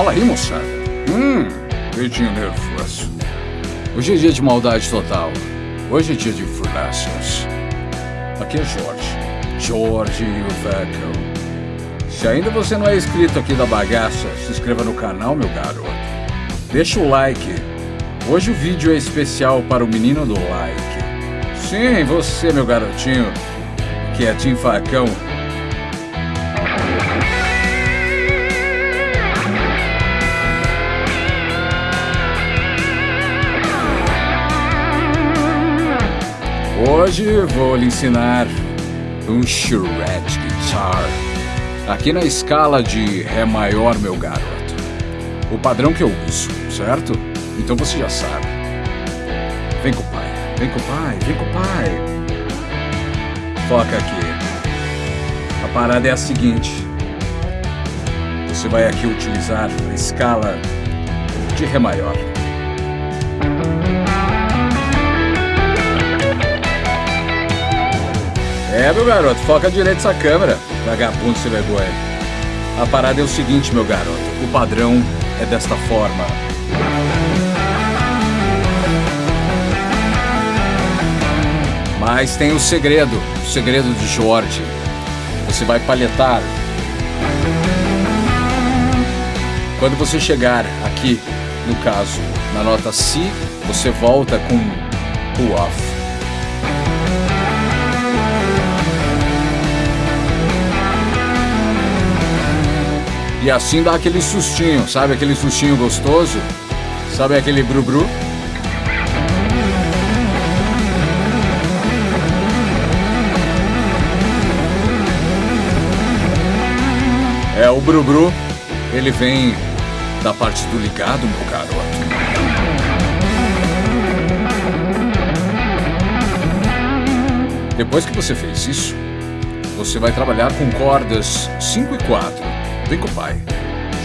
Fala aí, moçada. Hum, peitinho nervoso. Hoje é dia de maldade total. Hoje é dia de furlaços. Aqui é Jorge. Jorge Veco. Se ainda você não é inscrito aqui da bagaça, se inscreva no canal, meu garoto. Deixa o like. Hoje o vídeo é especial para o menino do like. Sim, você, meu garotinho, que é Tim Facão. Hoje vou lhe ensinar um shred guitar. Aqui na escala de Ré maior, meu garoto. O padrão que eu uso, certo? Então você já sabe. Vem com o pai, vem com o pai, vem com o pai. Foca aqui. A parada é a seguinte. Você vai aqui utilizar a escala de Ré maior. É, meu garoto, foca direito essa câmera, vagabundo sem vergonha. A parada é o seguinte, meu garoto, o padrão é desta forma. Mas tem o segredo, o segredo de Jorge. Você vai palhetar. Quando você chegar aqui, no caso, na nota Si, você volta com pull off. E assim dá aquele sustinho, sabe aquele sustinho gostoso? Sabe aquele bru-bru? É, o bru-bru, ele vem da parte do ligado, meu garoto. Depois que você fez isso, você vai trabalhar com cordas 5 e 4. Vem com o pai.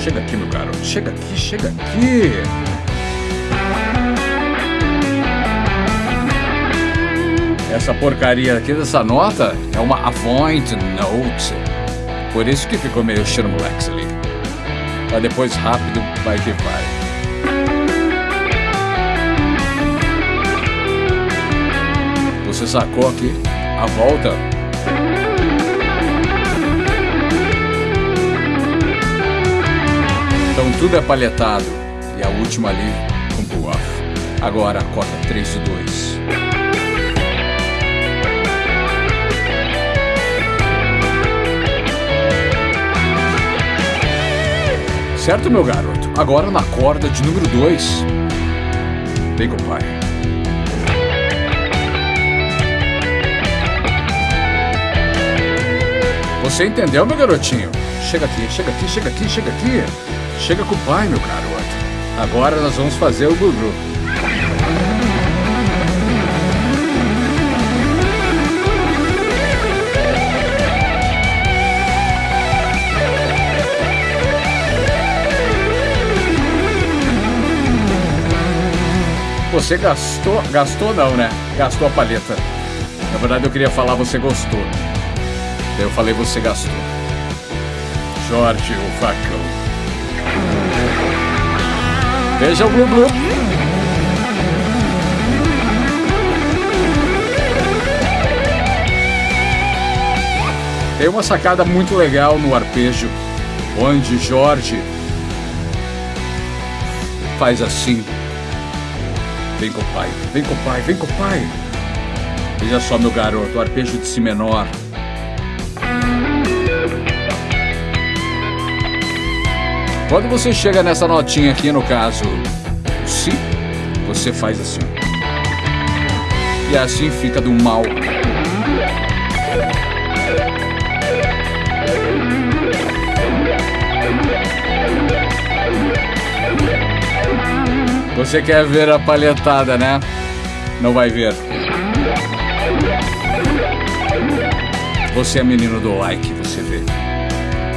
Chega aqui, meu garoto. Chega aqui, chega aqui. Essa porcaria aqui dessa nota é uma Avoint Note. Por isso que ficou meio xermolex ali. Mas depois rápido vai que vai. Você sacou aqui a volta Então tudo é palhetado. E a última ali com pull off. Agora a corda 3 e 2. Certo, meu garoto? Agora na corda de número 2. Vem com Você entendeu, meu garotinho? Chega aqui, chega aqui, chega aqui, chega aqui. Chega com o pai, meu garoto. Agora nós vamos fazer o Gugu. Você gastou, gastou não, né? Gastou a palheta. Na verdade eu queria falar você gostou. Eu falei você gastou. Jorge, o facão. Veja o Blue. Tem uma sacada muito legal no arpejo, onde Jorge faz assim. Vem com o pai, vem com o pai, vem com o pai. Veja só, meu garoto, arpejo de Si menor. Quando você chega nessa notinha aqui, no caso Si, você faz assim. E assim fica do mal. Você quer ver a palhetada, né? Não vai ver. Você é menino do like, você vê.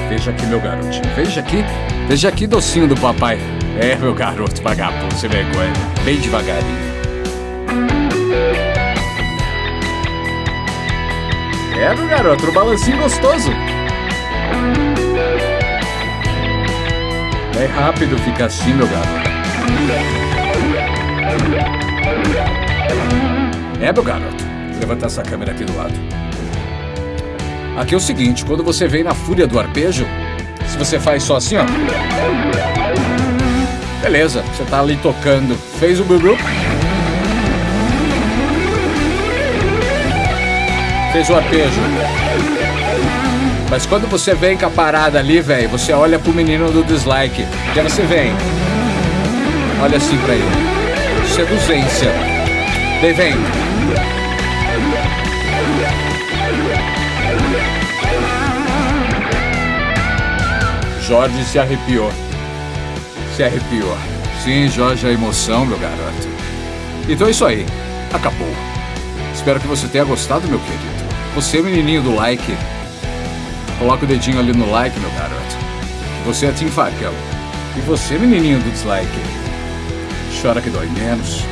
Veja aqui, meu garotinho. Veja aqui. Veja aqui, docinho do papai. É, meu garoto vagabundo, você vergonha. Bem devagarinho. É, meu garoto, um balancinho gostoso. É rápido ficar assim, meu garoto. É, meu garoto. Vou levantar essa câmera aqui do lado. Aqui é o seguinte, quando você vem na fúria do arpejo, se você faz só assim, ó. Beleza, você tá ali tocando. Fez o bubu. Fez o arpejo. Mas quando você vem com a parada ali, velho, você olha pro menino do dislike. Já você vem. Olha assim pra ele. Seduzência. Daí vem. Jorge se arrepiou. Se arrepiou. Sim, Jorge, a emoção, meu garoto. Então é isso aí. Acabou. Espero que você tenha gostado, meu querido. Você, menininho do like, coloca o dedinho ali no like, meu garoto. Você é Tim Facão. E você, menininho do dislike, chora que dói menos.